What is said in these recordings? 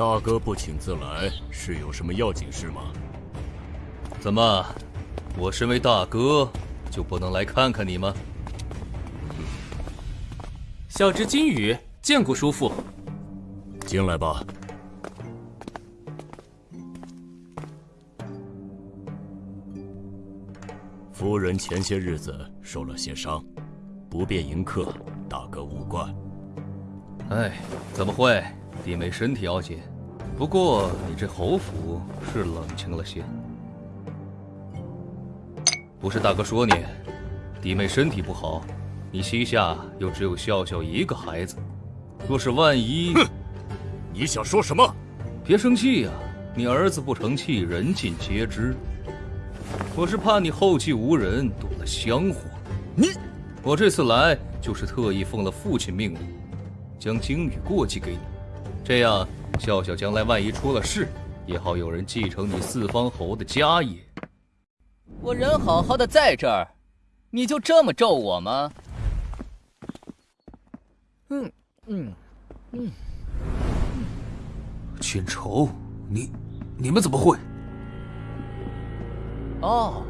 大哥不请自来，是有什么要紧事吗？怎么，我身为大哥，就不能来看看你吗？小侄金羽见过叔父。进来吧。夫人前些日子受了些伤，不便迎客，大哥勿怪。哎，怎么会？弟妹身体要紧，不过你这侯府是冷清了些。不是大哥说你，弟妹身体不好，你膝下又只有笑笑一个孩子，若是万一……哼，你想说什么？别生气呀，你儿子不成器，人尽皆知。我是怕你后继无人，躲了香火。你，我这次来就是特意奉了父亲命令，将鲸羽过继给你，这样笑笑将来万一出了事，也好有人继承你四方侯的家业。我人好好的在这儿，你就这么咒我吗？嗯嗯嗯。锦仇，你你们怎么会？哦，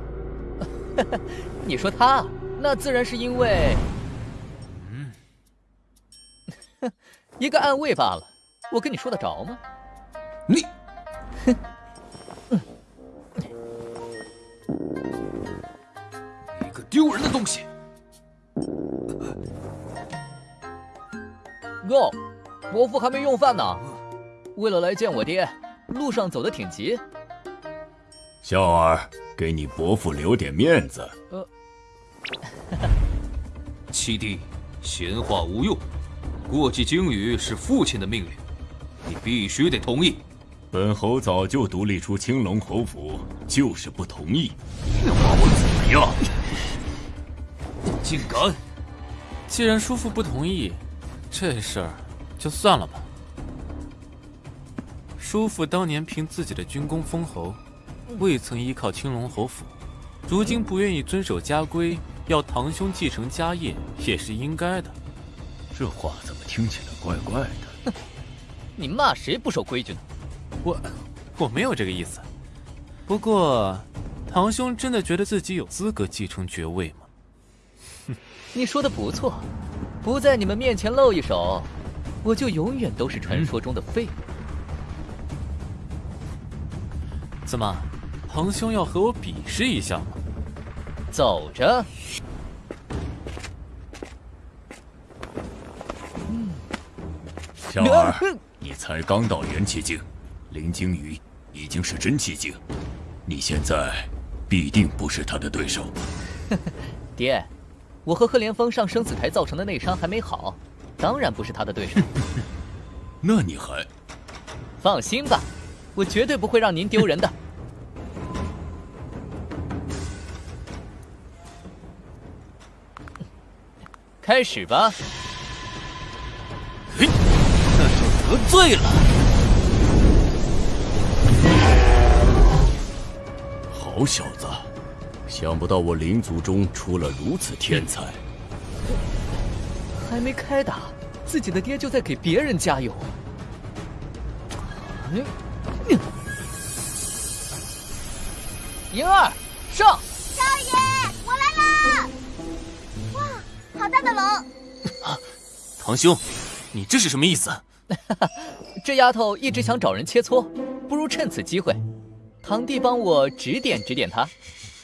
你说他，那自然是因为。一个暗卫罢了。我跟你说得着吗？你，哼。丢人的东西！哟，伯父还没用饭呢，为了来见我爹，路上走的挺急。笑儿，给你伯父留点面子。呃，七弟，闲话无用，过继鲸鱼是父亲的命令，你必须得同意。本侯早就独立出青龙侯府，就是不同意。你把我怎么样？竟敢！既然叔父不同意，这事儿就算了吧。叔父当年凭自己的军功封侯，未曾依靠青龙侯府，如今不愿意遵守家规，要堂兄继承家业，也是应该的。这话怎么听起来怪怪的？你骂谁不守规矩呢？我我没有这个意思。不过，堂兄真的觉得自己有资格继承爵位吗？你说的不错，不在你们面前露一手，我就永远都是传说中的废物。怎么，堂兄要和我比试一下吗？走着。小儿，你才刚到元气境，林惊鱼已经是真气境，你现在必定不是他的对手。爹。我和贺连峰上生死台造成的内伤还没好，当然不是他的对手。那你还放心吧，我绝对不会让您丢人的。开始吧。得罪了。好小子。想不到我灵族中出了如此天才，还没开打，自己的爹就在给别人加油。莹儿，上！少爷，我来啦！哇，好大的龙！啊，堂兄，你这是什么意思？这丫头一直想找人切磋，不如趁此机会，堂弟帮我指点指点她。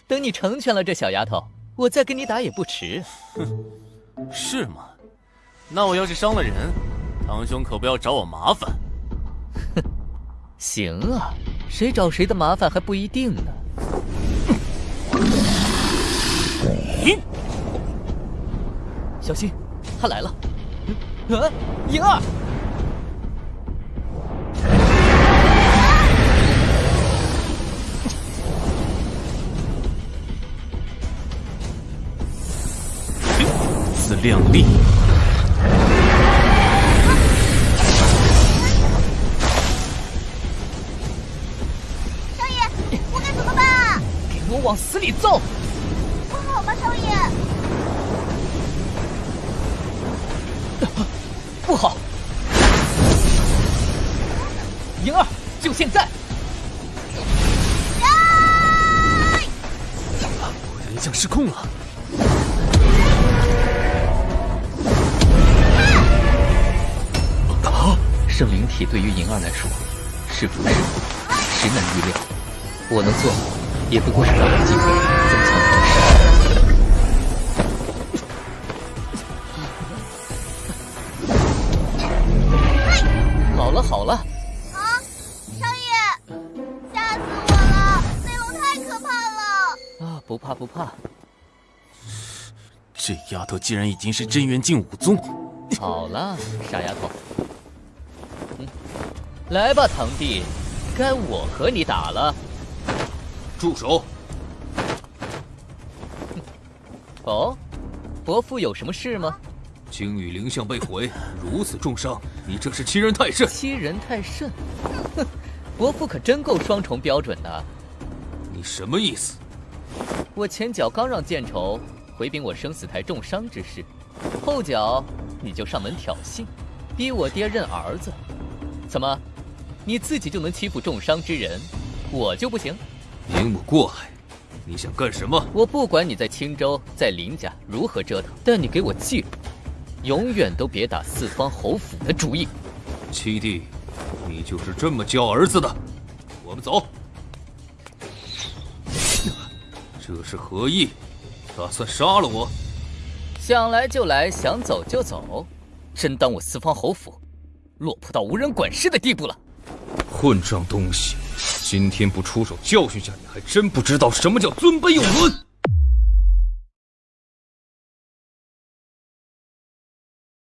等你成全了这小丫头，我再跟你打也不迟。哼，是吗？那我要是伤了人，堂兄可不要找我麻烦。哼，行啊，谁找谁的麻烦还不一定呢。小心，他来了。嗯，莹儿。亮丽，少爷，我该怎么办？啊？给我往死里揍！不好吧，少爷？不好！银儿，就现在！我人像失控了。圣灵体对于银儿来说是不是祸，实难预料。我能做，也不过是找个机会增强实力。好了好了，啊，少爷，吓死我了！那龙太可怕了。啊，不怕不怕。这丫头竟然已经是真元境武宗，好了，傻丫头，嗯，来吧，堂弟，该我和你打了。住手！哦，伯父有什么事吗？精羽灵像被毁，如此重伤，你这是欺人太甚！欺人太甚？哼，伯父可真够双重标准的。你什么意思？我前脚刚让剑仇回禀我生死台重伤之事，后脚你就上门挑衅，逼我爹认儿子。怎么，你自己就能欺负重伤之人，我就不行？明目过海，你想干什么？我不管你在青州、在林家如何折腾，但你给我记住，永远都别打四方侯府的主意。七弟，你就是这么教儿子的？我们走。这是何意？打算杀了我？想来就来，想走就走，真当我四方侯府落魄到无人管事的地步了？混账东西！今天不出手教训下你，还真不知道什么叫尊卑有伦。